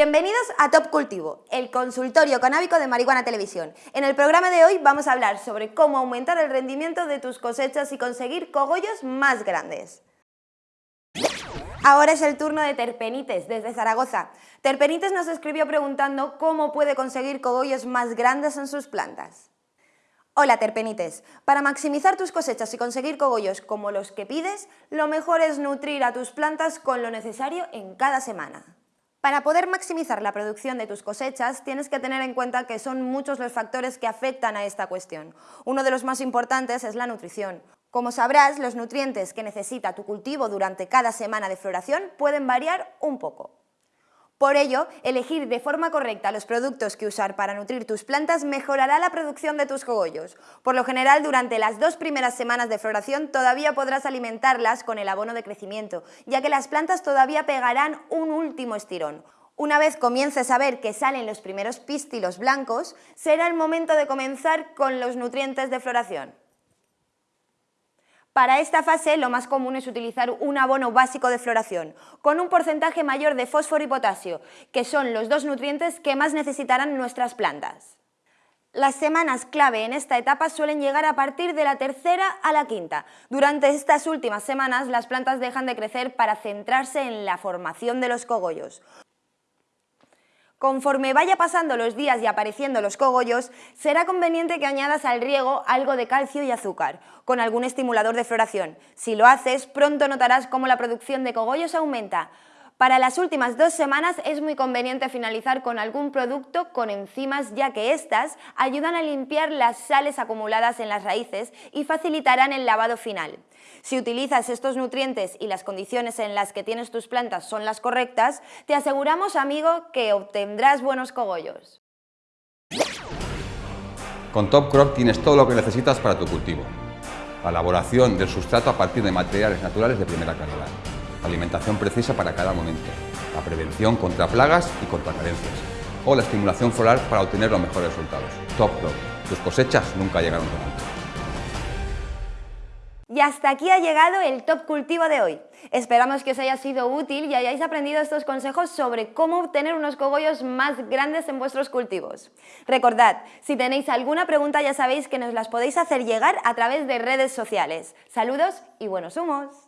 Bienvenidos a Top Cultivo, el consultorio canábico de Marihuana Televisión. En el programa de hoy vamos a hablar sobre cómo aumentar el rendimiento de tus cosechas y conseguir cogollos más grandes. Ahora es el turno de Terpenites, desde Zaragoza. Terpenites nos escribió preguntando cómo puede conseguir cogollos más grandes en sus plantas. Hola Terpenites, para maximizar tus cosechas y conseguir cogollos como los que pides, lo mejor es nutrir a tus plantas con lo necesario en cada semana. Para poder maximizar la producción de tus cosechas, tienes que tener en cuenta que son muchos los factores que afectan a esta cuestión. Uno de los más importantes es la nutrición. Como sabrás, los nutrientes que necesita tu cultivo durante cada semana de floración pueden variar un poco. Por ello, elegir de forma correcta los productos que usar para nutrir tus plantas mejorará la producción de tus cogollos. Por lo general, durante las dos primeras semanas de floración todavía podrás alimentarlas con el abono de crecimiento, ya que las plantas todavía pegarán un último estirón. Una vez comiences a ver que salen los primeros pístilos blancos, será el momento de comenzar con los nutrientes de floración. Para esta fase lo más común es utilizar un abono básico de floración, con un porcentaje mayor de fósforo y potasio, que son los dos nutrientes que más necesitarán nuestras plantas. Las semanas clave en esta etapa suelen llegar a partir de la tercera a la quinta. Durante estas últimas semanas las plantas dejan de crecer para centrarse en la formación de los cogollos. Conforme vaya pasando los días y apareciendo los cogollos, será conveniente que añadas al riego algo de calcio y azúcar, con algún estimulador de floración. Si lo haces, pronto notarás cómo la producción de cogollos aumenta. Para las últimas dos semanas es muy conveniente finalizar con algún producto con enzimas ya que éstas ayudan a limpiar las sales acumuladas en las raíces y facilitarán el lavado final. Si utilizas estos nutrientes y las condiciones en las que tienes tus plantas son las correctas, te aseguramos, amigo, que obtendrás buenos cogollos. Con Top Crop tienes todo lo que necesitas para tu cultivo. La elaboración del sustrato a partir de materiales naturales de primera calidad alimentación precisa para cada momento, la prevención contra plagas y contra carencias, o la estimulación floral para obtener los mejores resultados. Top Crop. Tus cosechas nunca llegaron tan alto. Y hasta aquí ha llegado el Top Cultivo de hoy. Esperamos que os haya sido útil y hayáis aprendido estos consejos sobre cómo obtener unos cogollos más grandes en vuestros cultivos. Recordad, si tenéis alguna pregunta ya sabéis que nos las podéis hacer llegar a través de redes sociales. Saludos y buenos humos.